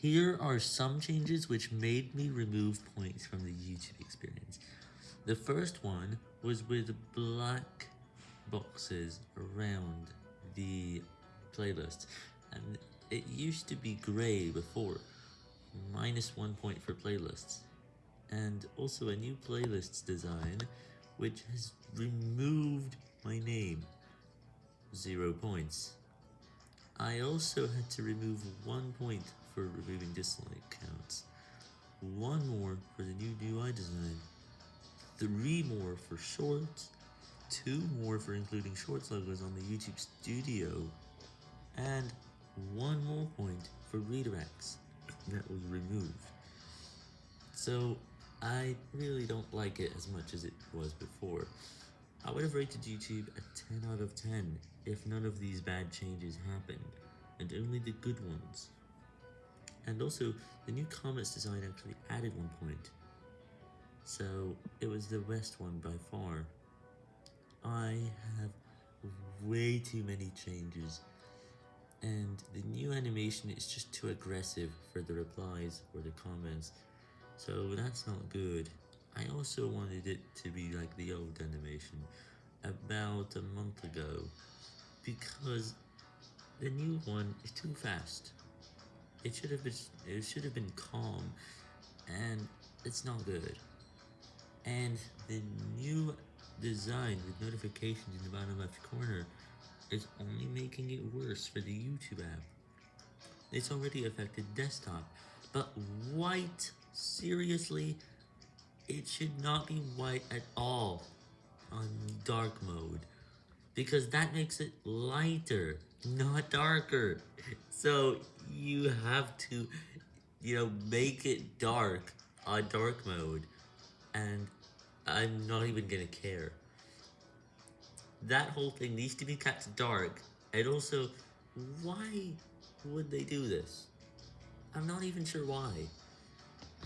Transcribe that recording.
Here are some changes which made me remove points from the YouTube experience. The first one was with black boxes around the playlist, and it used to be grey before, minus one point for playlists, and also a new playlists design which has removed my name, zero points. I also had to remove one point for removing dislike counts, one more for the new UI design, three more for shorts, two more for including shorts logos on the YouTube Studio, and one more point for redirects that was removed. So I really don't like it as much as it was before. I would have rated YouTube a 10 out of 10 if none of these bad changes happened, and only the good ones. And also, the new comments design actually added one point, so it was the best one by far. I have way too many changes, and the new animation is just too aggressive for the replies or the comments, so that's not good. I also wanted it to be like the old animation, about a month ago, because the new one is too fast. It should have been, it should have been calm, and it's not good. And the new design with notifications in the bottom left corner is only making it worse for the YouTube app. It's already affected desktop, but white, seriously, it should not be white at all on dark mode, because that makes it lighter, not darker. So you have to, you know, make it dark on dark mode, and I'm not even gonna care. That whole thing needs to be kept dark, and also, why would they do this? I'm not even sure why.